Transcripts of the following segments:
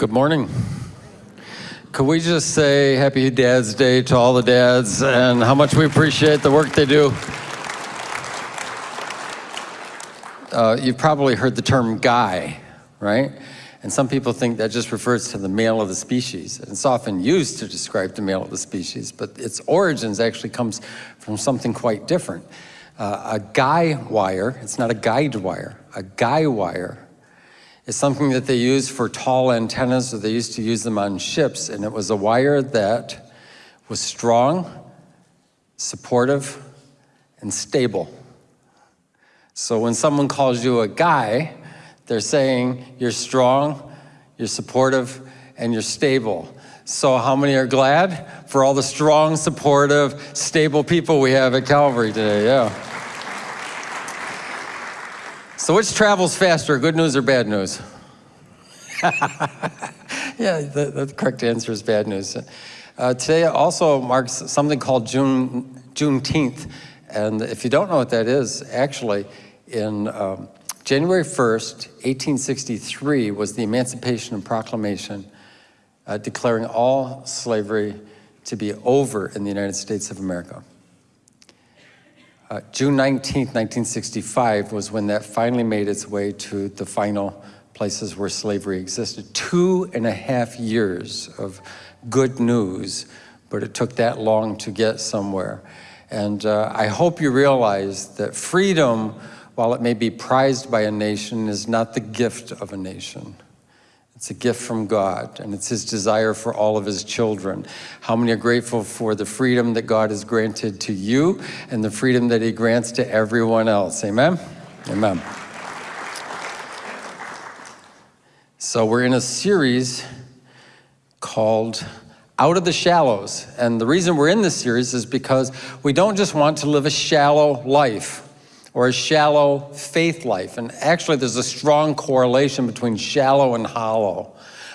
Good morning. Could we just say Happy Dad's Day to all the dads and how much we appreciate the work they do? Uh, you've probably heard the term guy, right? And some people think that just refers to the male of the species. It's often used to describe the male of the species, but its origins actually comes from something quite different. Uh, a guy wire, it's not a guide wire, a guy wire is something that they use for tall antennas, or they used to use them on ships, and it was a wire that was strong, supportive, and stable. So when someone calls you a guy, they're saying you're strong, you're supportive, and you're stable. So how many are glad for all the strong, supportive, stable people we have at Calvary today? Yeah. So which travels faster, good news or bad news? yeah, the, the, correct answer is bad news. Uh, today also marks something called June, Juneteenth. And if you don't know what that is, actually, in um, January 1st, 1863 was the Emancipation Proclamation uh, declaring all slavery to be over in the United States of America. Uh, June 19, 1965 was when that finally made its way to the final places where slavery existed. Two and a half years of good news, but it took that long to get somewhere. And uh, I hope you realize that freedom while it may be prized by a nation, is not the gift of a nation. It's a gift from God, and it's his desire for all of his children. How many are grateful for the freedom that God has granted to you and the freedom that he grants to everyone else? Amen? Amen. So we're in a series called Out of the Shallows. And the reason we're in this series is because we don't just want to live a shallow life or a shallow faith life. And actually, there's a strong correlation between shallow and hollow.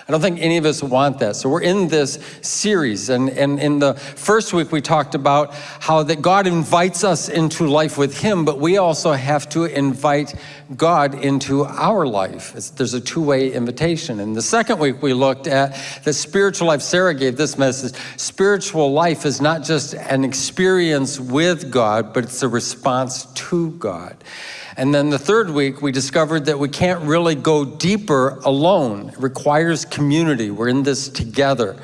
I don't think any of us want that. So we're in this series. And, and in the first week, we talked about how that God invites us into life with him, but we also have to invite God into our life. It's, there's a two-way invitation. And the second week, we looked at the spiritual life. Sarah gave this message. Spiritual life is not just an experience with God, but it's a response to God. And then the third week, we discovered that we can't really go deeper alone. It requires community. We're in this together.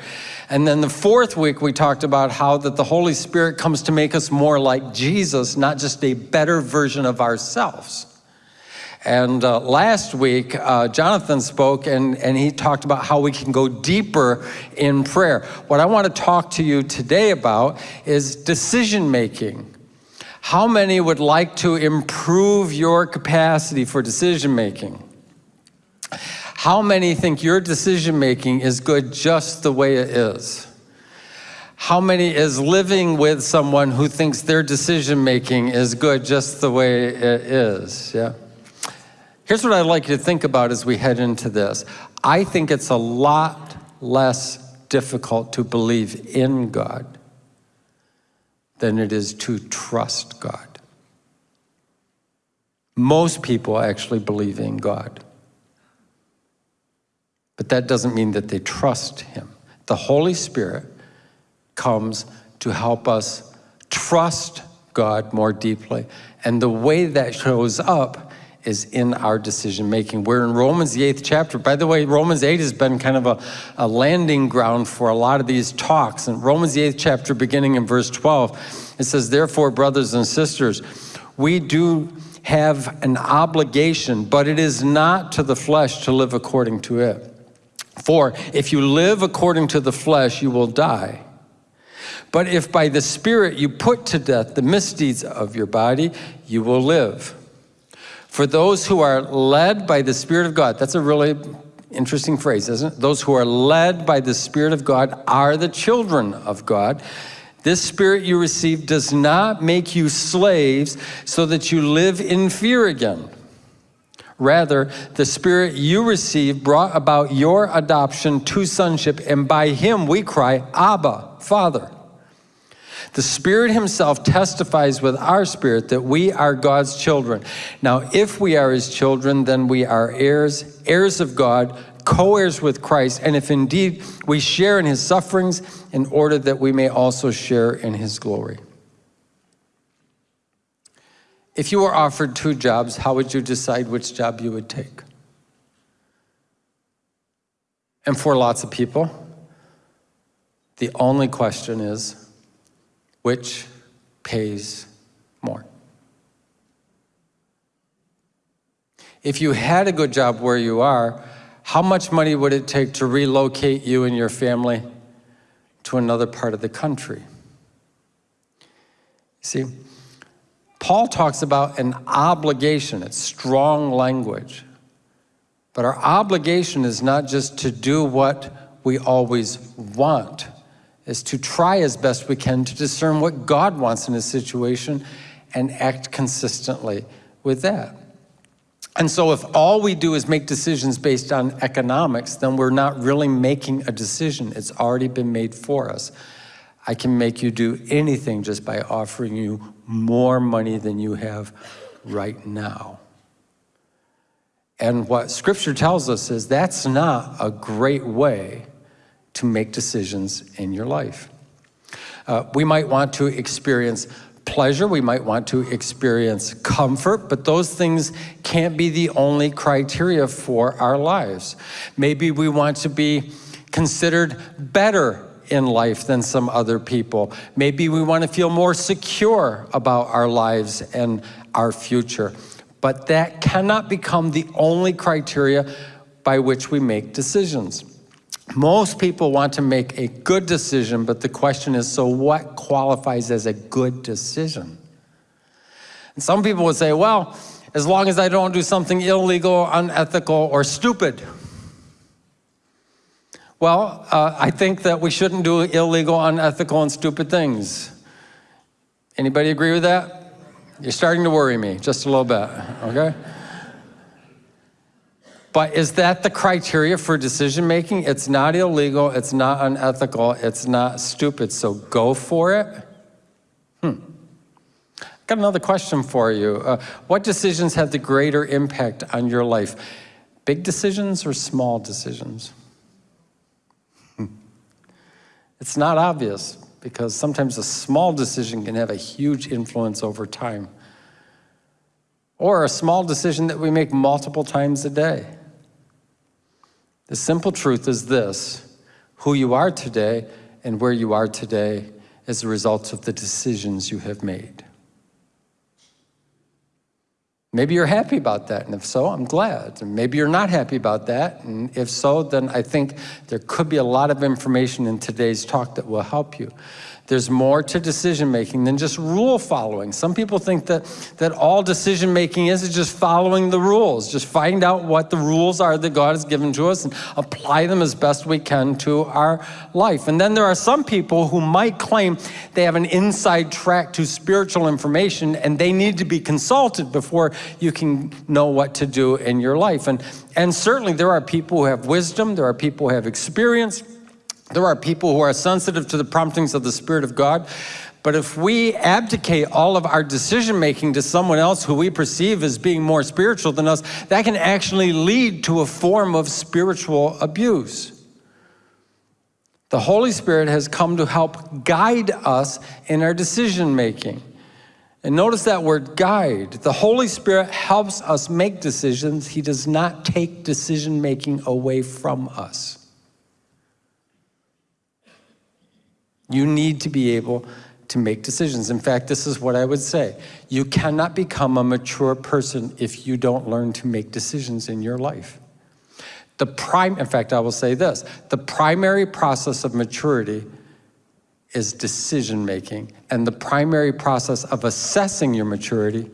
And then the fourth week, we talked about how that the Holy Spirit comes to make us more like Jesus, not just a better version of ourselves. And uh, last week, uh, Jonathan spoke and, and he talked about how we can go deeper in prayer. What I want to talk to you today about is decision making. How many would like to improve your capacity for decision making? How many think your decision making is good just the way it is? How many is living with someone who thinks their decision making is good just the way it is? Yeah. Here's what I'd like you to think about as we head into this. I think it's a lot less difficult to believe in God than it is to trust God. Most people actually believe in God. But that doesn't mean that they trust him. The Holy Spirit comes to help us trust God more deeply. And the way that shows up is in our decision making. We're in Romans, the eighth chapter. By the way, Romans 8 has been kind of a, a landing ground for a lot of these talks. In Romans, the eighth chapter, beginning in verse 12, it says, Therefore, brothers and sisters, we do have an obligation, but it is not to the flesh to live according to it. For if you live according to the flesh, you will die. But if by the Spirit you put to death the misdeeds of your body, you will live. For those who are led by the Spirit of God, that's a really interesting phrase, isn't it? Those who are led by the Spirit of God are the children of God. This spirit you receive does not make you slaves so that you live in fear again. Rather, the spirit you receive brought about your adoption to sonship, and by him we cry, Abba, Father. The Spirit himself testifies with our spirit that we are God's children. Now, if we are his children, then we are heirs, heirs of God, co-heirs with Christ, and if indeed we share in his sufferings, in order that we may also share in his glory. If you were offered two jobs, how would you decide which job you would take? And for lots of people, the only question is, which pays more? If you had a good job where you are, how much money would it take to relocate you and your family to another part of the country? See, Paul talks about an obligation. It's strong language. But our obligation is not just to do what we always want, is to try as best we can to discern what God wants in a situation and act consistently with that. And so if all we do is make decisions based on economics, then we're not really making a decision. It's already been made for us. I can make you do anything just by offering you more money than you have right now. And what scripture tells us is that's not a great way to make decisions in your life. Uh, we might want to experience pleasure, we might want to experience comfort, but those things can't be the only criteria for our lives. Maybe we want to be considered better in life than some other people. Maybe we want to feel more secure about our lives and our future. But that cannot become the only criteria by which we make decisions. Most people want to make a good decision, but the question is, so what qualifies as a good decision? And some people would say, well, as long as I don't do something illegal, unethical, or stupid. Well, uh, I think that we shouldn't do illegal, unethical, and stupid things. Anybody agree with that? You're starting to worry me just a little bit, okay? But is that the criteria for decision making? It's not illegal, it's not unethical, it's not stupid, so go for it? Hmm. Got another question for you. Uh, what decisions have the greater impact on your life? Big decisions or small decisions? Hmm. It's not obvious because sometimes a small decision can have a huge influence over time. Or a small decision that we make multiple times a day. The simple truth is this, who you are today and where you are today as a result of the decisions you have made. Maybe you're happy about that, and if so, I'm glad. And maybe you're not happy about that, and if so, then I think there could be a lot of information in today's talk that will help you. There's more to decision making than just rule following. Some people think that, that all decision making is, is just following the rules. Just find out what the rules are that God has given to us and apply them as best we can to our life. And then there are some people who might claim they have an inside track to spiritual information and they need to be consulted before you can know what to do in your life. And, and certainly there are people who have wisdom, there are people who have experience, there are people who are sensitive to the promptings of the Spirit of God, but if we abdicate all of our decision making to someone else who we perceive as being more spiritual than us, that can actually lead to a form of spiritual abuse. The Holy Spirit has come to help guide us in our decision making. And notice that word guide. The Holy Spirit helps us make decisions. He does not take decision making away from us. You need to be able to make decisions. In fact, this is what I would say. You cannot become a mature person if you don't learn to make decisions in your life. The prime, in fact, I will say this, the primary process of maturity is decision making. And the primary process of assessing your maturity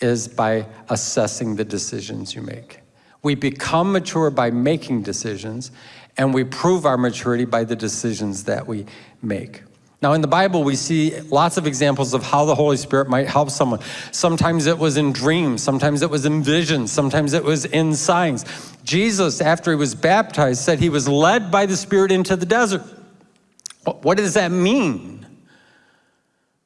is by assessing the decisions you make. We become mature by making decisions, and we prove our maturity by the decisions that we make. Now in the Bible, we see lots of examples of how the Holy Spirit might help someone. Sometimes it was in dreams, sometimes it was in visions, sometimes it was in signs. Jesus, after he was baptized, said he was led by the Spirit into the desert. What does that mean?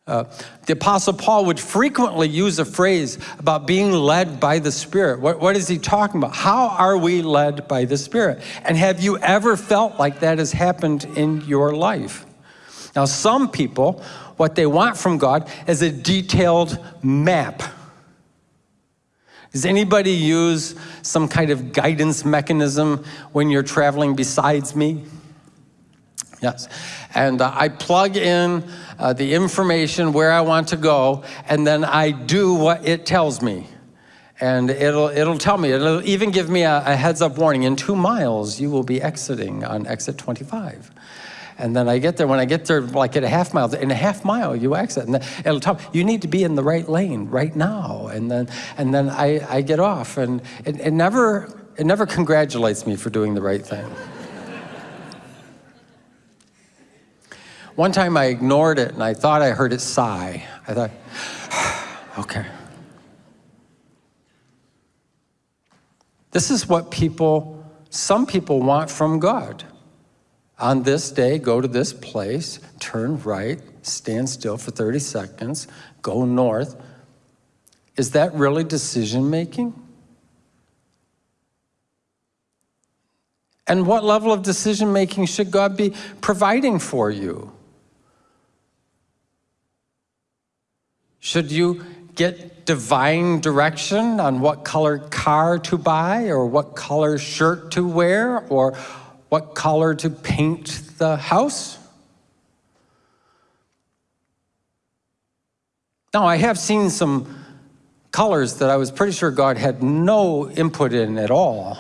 Uh, the Apostle Paul would frequently use a phrase about being led by the Spirit. What, what is he talking about? How are we led by the Spirit? And have you ever felt like that has happened in your life? Now, some people, what they want from God is a detailed map. Does anybody use some kind of guidance mechanism when you're traveling besides me? Yes. And uh, I plug in uh, the information where I want to go, and then I do what it tells me. And it'll, it'll tell me, it'll even give me a, a heads up warning. In two miles, you will be exiting on exit 25. And then I get there, when I get there like at a half mile, in a half mile you exit. And it'll tell you need to be in the right lane right now. And then, and then I, I get off. And it, it, never, it never congratulates me for doing the right thing. One time I ignored it and I thought I heard it sigh. I thought, okay. This is what people, some people want from God. On this day, go to this place, turn right, stand still for 30 seconds, go north. Is that really decision making? And what level of decision making should God be providing for you? Should you get divine direction on what color car to buy or what color shirt to wear or what color to paint the house? Now, I have seen some colors that I was pretty sure God had no input in at all,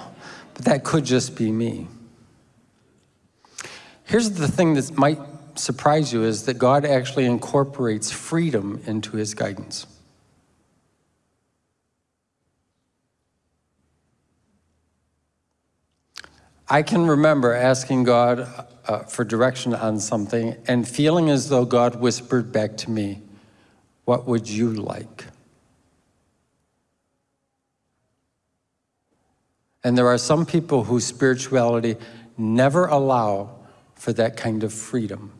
but that could just be me. Here's the thing that might surprise you is that God actually incorporates freedom into his guidance. I can remember asking God uh, for direction on something and feeling as though God whispered back to me, What would you like? And there are some people whose spirituality never allow for that kind of freedom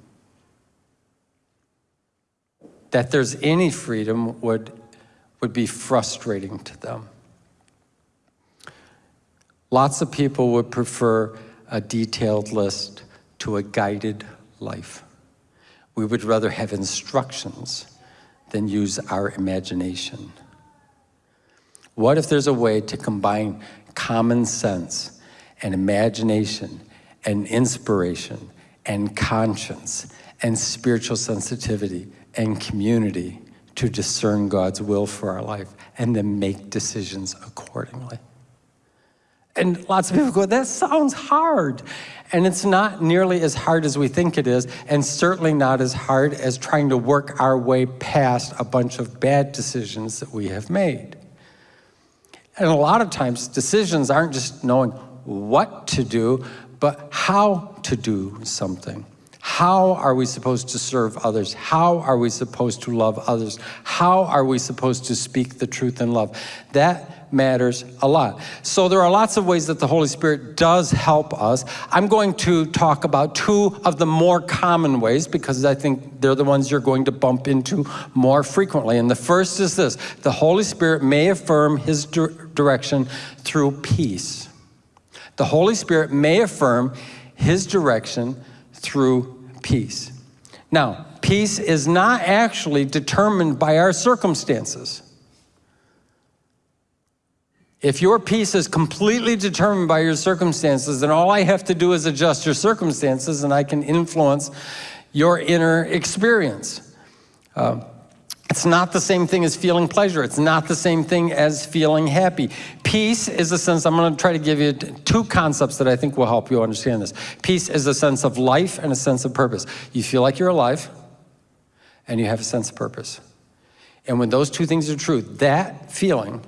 that there's any freedom would, would be frustrating to them. Lots of people would prefer a detailed list to a guided life. We would rather have instructions than use our imagination. What if there's a way to combine common sense and imagination and inspiration and conscience and spiritual sensitivity and community to discern God's will for our life and then make decisions accordingly. And lots of people go, that sounds hard. And it's not nearly as hard as we think it is, and certainly not as hard as trying to work our way past a bunch of bad decisions that we have made. And a lot of times, decisions aren't just knowing what to do, but how to do something. How are we supposed to serve others? How are we supposed to love others? How are we supposed to speak the truth in love? That matters a lot. So there are lots of ways that the Holy Spirit does help us. I'm going to talk about two of the more common ways because I think they're the ones you're going to bump into more frequently. And the first is this, the Holy Spirit may affirm his direction through peace. The Holy Spirit may affirm his direction through peace. Now, peace is not actually determined by our circumstances. If your peace is completely determined by your circumstances, then all I have to do is adjust your circumstances and I can influence your inner experience. Uh, it's not the same thing as feeling pleasure. It's not the same thing as feeling happy. Peace is a sense, I'm going to try to give you two concepts that I think will help you understand this. Peace is a sense of life and a sense of purpose. You feel like you're alive and you have a sense of purpose. And when those two things are true, that feeling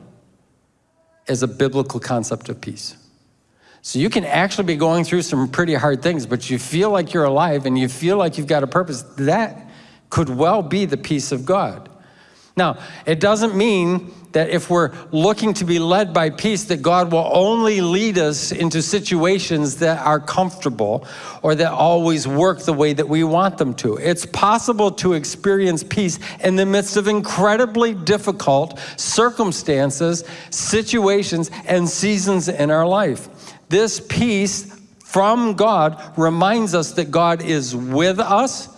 is a biblical concept of peace. So you can actually be going through some pretty hard things, but you feel like you're alive and you feel like you've got a purpose. That could well be the peace of God. Now, it doesn't mean that if we're looking to be led by peace, that God will only lead us into situations that are comfortable or that always work the way that we want them to. It's possible to experience peace in the midst of incredibly difficult circumstances, situations, and seasons in our life. This peace from God reminds us that God is with us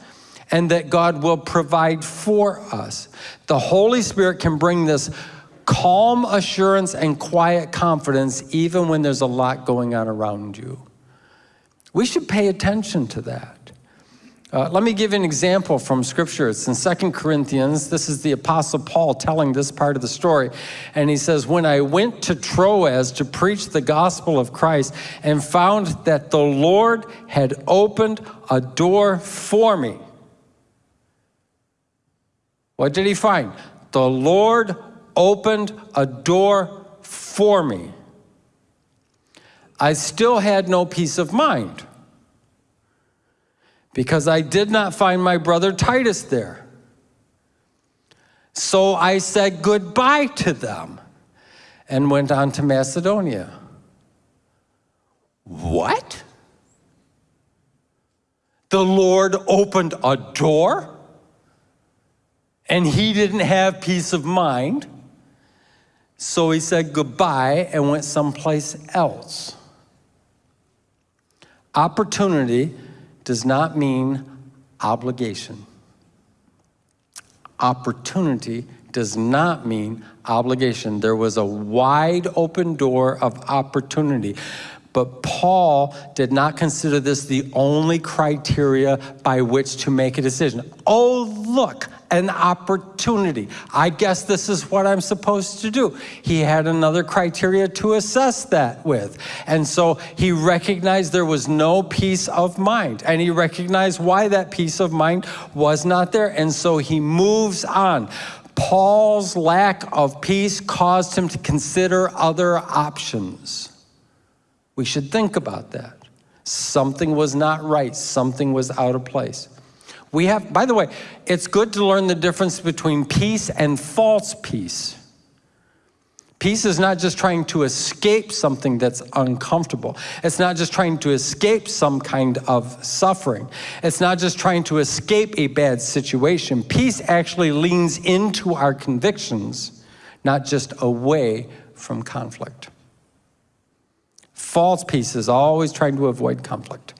and that God will provide for us. The Holy Spirit can bring this calm assurance and quiet confidence even when there's a lot going on around you. We should pay attention to that. Uh, let me give you an example from Scripture. It's in Second Corinthians. This is the Apostle Paul telling this part of the story. And he says, When I went to Troas to preach the gospel of Christ and found that the Lord had opened a door for me. What did he find? The Lord opened a door for me. I still had no peace of mind because I did not find my brother Titus there. So I said goodbye to them and went on to Macedonia. What? The Lord opened a door and he didn't have peace of mind. So he said goodbye and went someplace else. Opportunity does not mean obligation. Opportunity does not mean obligation. There was a wide open door of opportunity. But Paul did not consider this the only criteria by which to make a decision. Oh, look, an opportunity. I guess this is what I'm supposed to do. He had another criteria to assess that with. And so he recognized there was no peace of mind. And he recognized why that peace of mind was not there. And so he moves on. Paul's lack of peace caused him to consider other options. We should think about that. Something was not right, something was out of place. We have, by the way, it's good to learn the difference between peace and false peace. Peace is not just trying to escape something that's uncomfortable. It's not just trying to escape some kind of suffering. It's not just trying to escape a bad situation. Peace actually leans into our convictions, not just away from conflict. False peace is always trying to avoid conflict.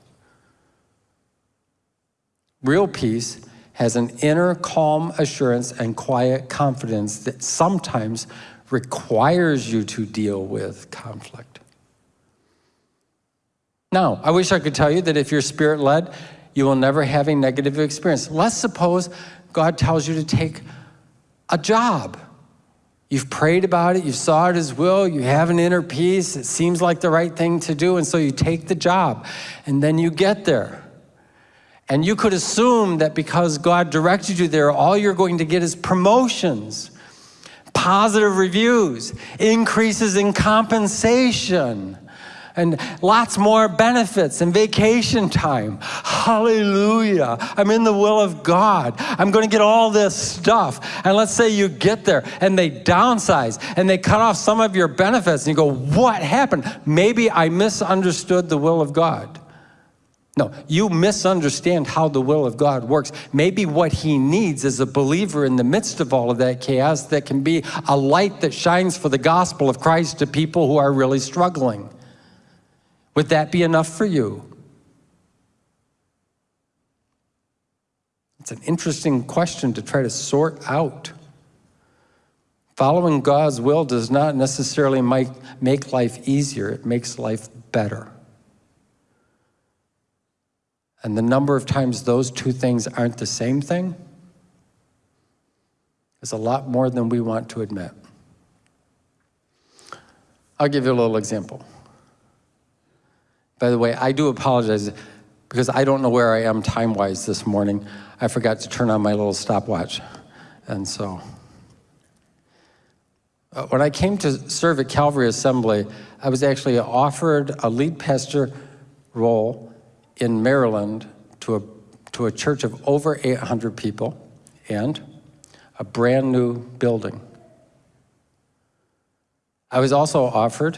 Real peace has an inner calm assurance and quiet confidence that sometimes requires you to deal with conflict. Now, I wish I could tell you that if you're spirit led, you will never have a negative experience. Let's suppose God tells you to take a job. You've prayed about it, you saw it as will, you have an inner peace, it seems like the right thing to do, and so you take the job. And then you get there. And you could assume that because God directed you there, all you're going to get is promotions, positive reviews, increases in compensation, and lots more benefits and vacation time. Hallelujah. I'm in the will of God. I'm going to get all this stuff. And let's say you get there and they downsize and they cut off some of your benefits and you go, what happened? Maybe I misunderstood the will of God. No, you misunderstand how the will of God works. Maybe what he needs is a believer in the midst of all of that chaos that can be a light that shines for the gospel of Christ to people who are really struggling. Would that be enough for you? It's an interesting question to try to sort out. Following God's will does not necessarily make, life easier, it makes life better. And the number of times those two things aren't the same thing is a lot more than we want to admit. I'll give you a little example. By the way, I do apologize because I don't know where I am time-wise this morning. I forgot to turn on my little stopwatch. And so, uh, when I came to serve at Calvary Assembly, I was actually offered a lead pastor role in Maryland to a, to a church of over 800 people and a brand new building. I was also offered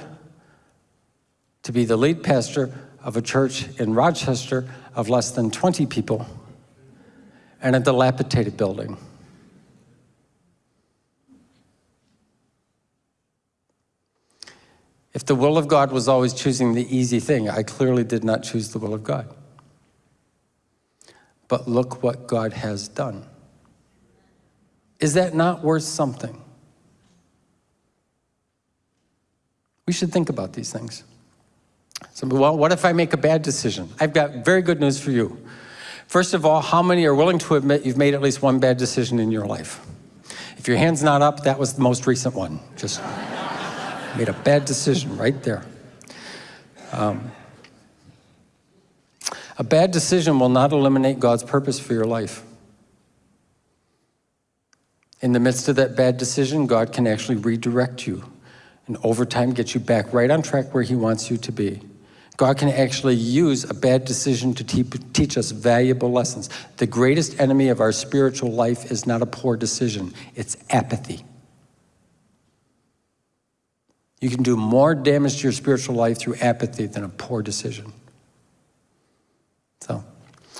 to be the lead pastor of a church in Rochester of less than 20 people and a dilapidated building. If the will of God was always choosing the easy thing, I clearly did not choose the will of God. But look what God has done. Is that not worth something? We should think about these things. So, well, what if I make a bad decision? I've got very good news for you. First of all, how many are willing to admit you've made at least one bad decision in your life? If your hand's not up, that was the most recent one. Just made a bad decision right there. Um, a bad decision will not eliminate God's purpose for your life. In the midst of that bad decision, God can actually redirect you and over time get you back right on track where He wants you to be. God can actually use a bad decision to te teach us valuable lessons. The greatest enemy of our spiritual life is not a poor decision, it's apathy. You can do more damage to your spiritual life through apathy than a poor decision. So,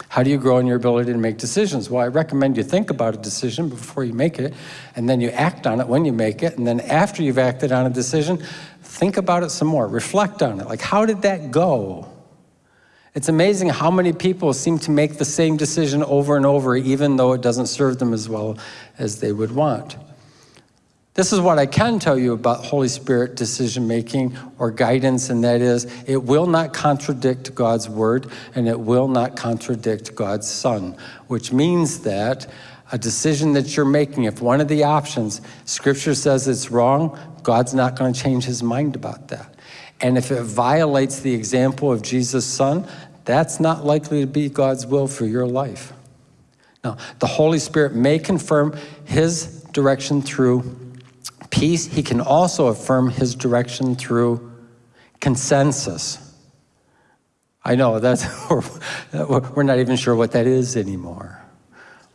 how do you grow in your ability to make decisions? Well, I recommend you think about a decision before you make it, and then you act on it when you make it, and then after you've acted on a decision, think about it some more, reflect on it. Like, how did that go? It's amazing how many people seem to make the same decision over and over, even though it doesn't serve them as well as they would want. This is what I can tell you about Holy Spirit decision making or guidance, and that is it will not contradict God's word and it will not contradict God's Son, which means that a decision that you're making, if one of the options, Scripture says it's wrong, God's not going to change his mind about that. And if it violates the example of Jesus' Son, that's not likely to be God's will for your life. Now, the Holy Spirit may confirm his direction through peace, he can also affirm his direction through consensus. I know that's we're not even sure what that is anymore.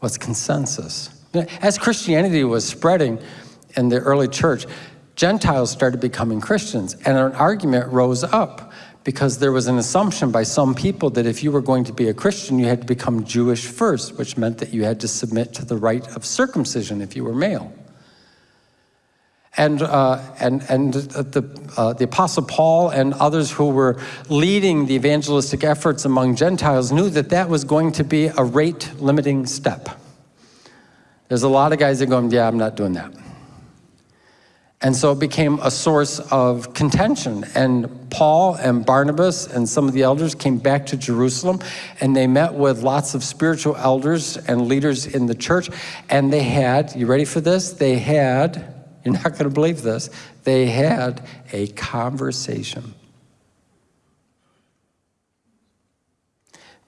What's consensus? As Christianity was spreading in the early church, Gentiles started becoming Christians, and an argument rose up because there was an assumption by some people that if you were going to be a Christian, you had to become Jewish first, which meant that you had to submit to the rite of circumcision if you were male. And, uh, and, and the, uh, the Apostle Paul and others who were leading the evangelistic efforts among Gentiles knew that that was going to be a rate limiting step. There's a lot of guys that go, yeah, I'm not doing that. And so it became a source of contention. And Paul and Barnabas and some of the elders came back to Jerusalem and they met with lots of spiritual elders and leaders in the church. And they had, you ready for this? They had you're not going to believe this. They had a conversation.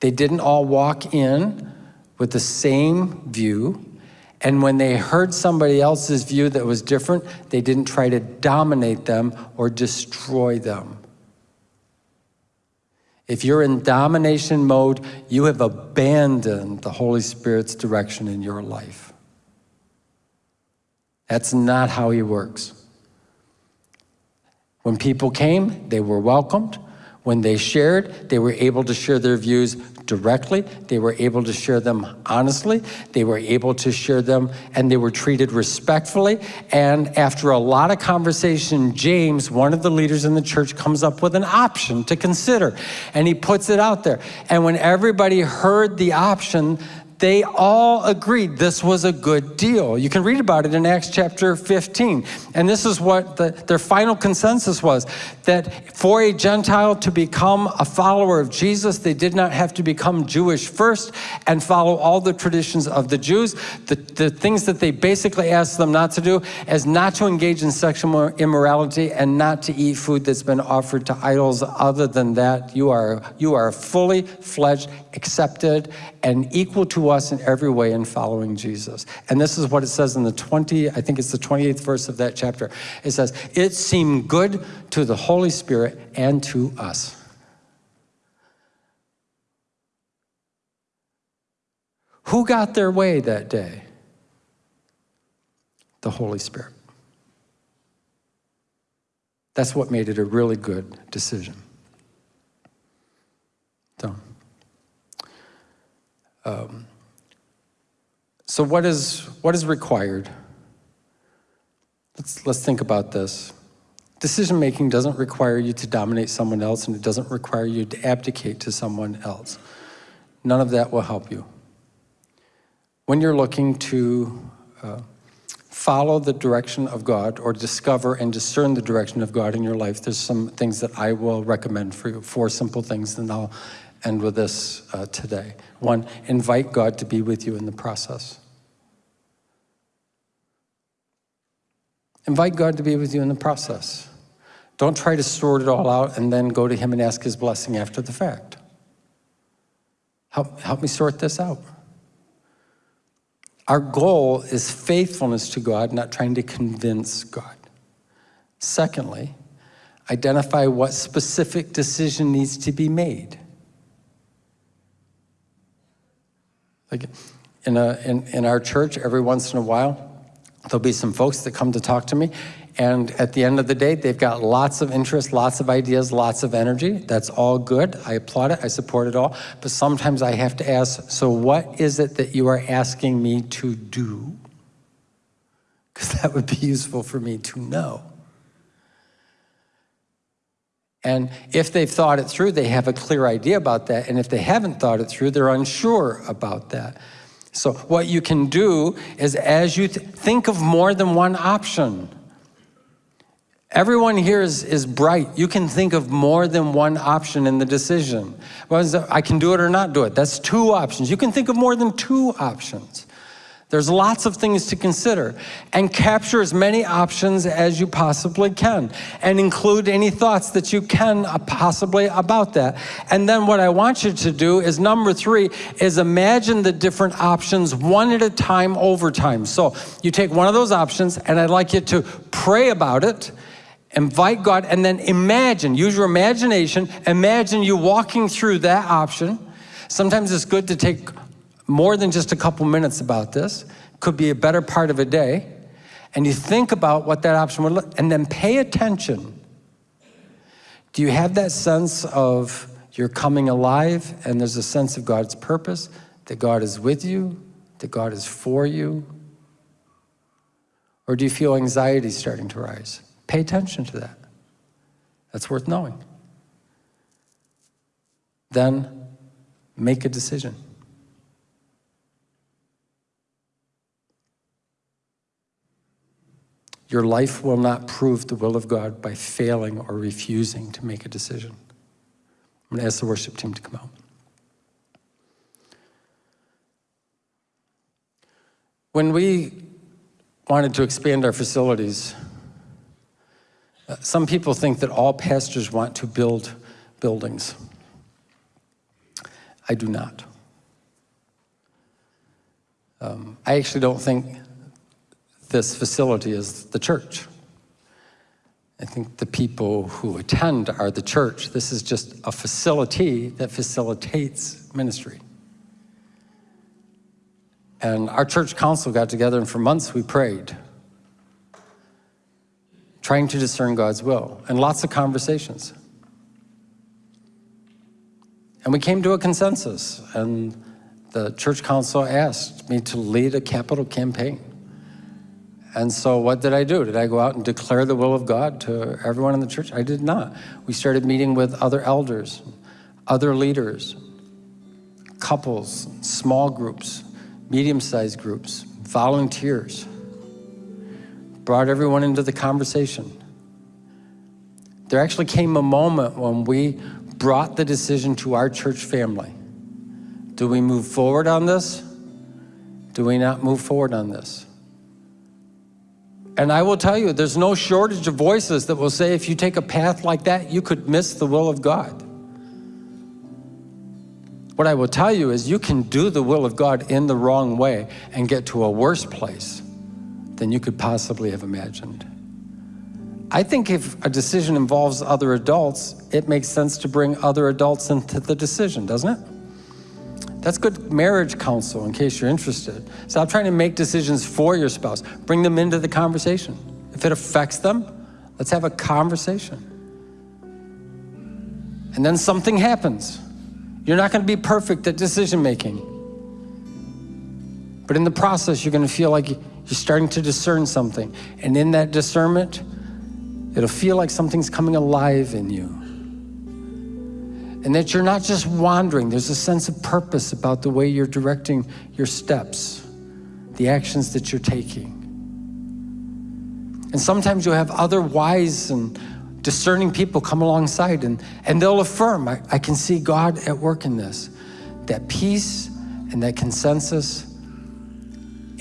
They didn't all walk in with the same view. And when they heard somebody else's view that was different, they didn't try to dominate them or destroy them. If you're in domination mode, you have abandoned the Holy Spirit's direction in your life. That's not how he works. When people came, they were welcomed. When they shared, they were able to share their views directly. They were able to share them honestly. They were able to share them and they were treated respectfully. And after a lot of conversation, James, one of the leaders in the church, comes up with an option to consider and he puts it out there. And when everybody heard the option, they all agreed this was a good deal. You can read about it in Acts chapter 15. And this is what the, their final consensus was, that for a Gentile to become a follower of Jesus, they did not have to become Jewish first and follow all the traditions of the Jews. The, the things that they basically asked them not to do is not to engage in sexual immorality and not to eat food that's been offered to idols. Other than that, you are, you are fully fledged, accepted, and equal to us in every way in following Jesus. And this is what it says in the 20, I think it's the 28th verse of that chapter. It says, it seemed good to the Holy Spirit and to us. Who got their way that day? The Holy Spirit. That's what made it a really good decision. So, um, so what is, what is required? Let's, let's think about this. Decision making doesn't require you to dominate someone else and it doesn't require you to abdicate to someone else. None of that will help you. When you're looking to uh, follow the direction of God or discover and discern the direction of God in your life, there's some things that I will recommend for you, four simple things, and I'll end with this uh, today. One, invite God to be with you in the process. Invite God to be with you in the process. Don't try to sort it all out and then go to Him and ask His blessing after the fact. Help, help me sort this out. Our goal is faithfulness to God, not trying to convince God. Secondly, identify what specific decision needs to be made. Like in, a, in, in our church, every once in a while, There'll be some folks that come to talk to me, and at the end of the day, they've got lots of interest, lots of ideas, lots of energy. That's all good. I applaud it. I support it all. But sometimes I have to ask, so what is it that you are asking me to do? Because that would be useful for me to know. And if they've thought it through, they have a clear idea about that. And if they haven't thought it through, they're unsure about that. So what you can do is as you th think of more than one option, Everyone here is, is bright. You can think of more than one option in the decision. I can do it or not do it. That's two options. You can think of more than two options. There's lots of things to consider and capture as many options as you possibly can and include any thoughts that you can uh, possibly about that. And then what I want you to do is number three is imagine the different options one at a time over time. So you take one of those options and I'd like you to pray about it invite God and then imagine, use your imagination, imagine you walking through that option. Sometimes it's good to take more than just a couple minutes about this, could be a better part of a day, and you think about what that option would look, and then pay attention. Do you have that sense of you're coming alive and there's a sense of God's purpose, that God is with you, that God is for you? Or do you feel anxiety starting to rise? Pay attention to that. That's worth knowing. Then make a decision. Your life will not prove the will of God by failing or refusing to make a decision. I'm going to ask the worship team to come out. When we wanted to expand our facilities, uh, some people think that all pastors want to build buildings. I do not. Um, I actually don't think this facility is the church. I think the people who attend are the church. This is just a facility that facilitates ministry. And our church council got together and for months we prayed, trying to discern God's will, and lots of conversations. And we came to a consensus, and the church council asked me to lead a capital campaign. And so what did I do? Did I go out and declare the will of God to everyone in the church? I did not. We started meeting with other elders, other leaders, couples, small groups, medium-sized groups, volunteers. Brought everyone into the conversation. There actually came a moment when we brought the decision to our church family. Do we move forward on this? Do we not move forward on this? And I will tell you, there's no shortage of voices that will say if you take a path like that, you could miss the will of God. What I will tell you is you can do the will of God in the wrong way and get to a worse place than you could possibly have imagined. I think if a decision involves other adults, it makes sense to bring other adults into the decision, doesn't it? That's good marriage counsel in case you're interested. Stop trying to make decisions for your spouse. Bring them into the conversation. If it affects them, Let's have a conversation. And then something happens. You're not going to be perfect at decision making. But in the process, you're going to feel like you're starting to discern something. And in that discernment, it'll feel like something's coming alive in you. And that you're not just wandering, there's a sense of purpose about the way you're directing your steps, the actions that you're taking. And sometimes you'll have other wise and discerning people come alongside and, and they'll affirm, I, I can see God at work in this. That peace and that consensus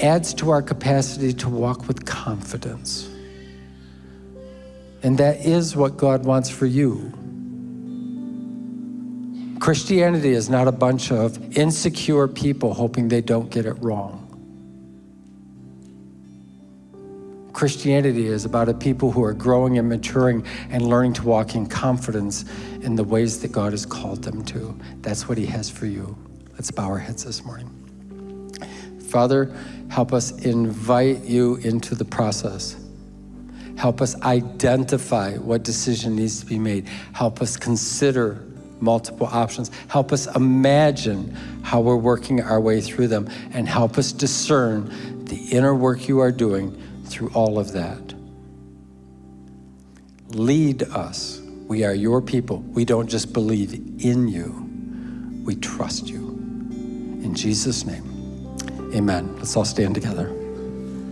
adds to our capacity to walk with confidence. And that is what God wants for you. Christianity is not a bunch of insecure people hoping they don't get it wrong. Christianity is about a people who are growing and maturing and learning to walk in confidence in the ways that God has called them to. That's what He has for you. Let's bow our heads this morning. Father, help us invite you into the process. Help us identify what decision needs to be made. Help us consider multiple options. Help us imagine how we're working our way through them and help us discern the inner work you are doing through all of that. Lead us. We are your people. We don't just believe in you, we trust you. In Jesus' name, amen. Let's all stand together.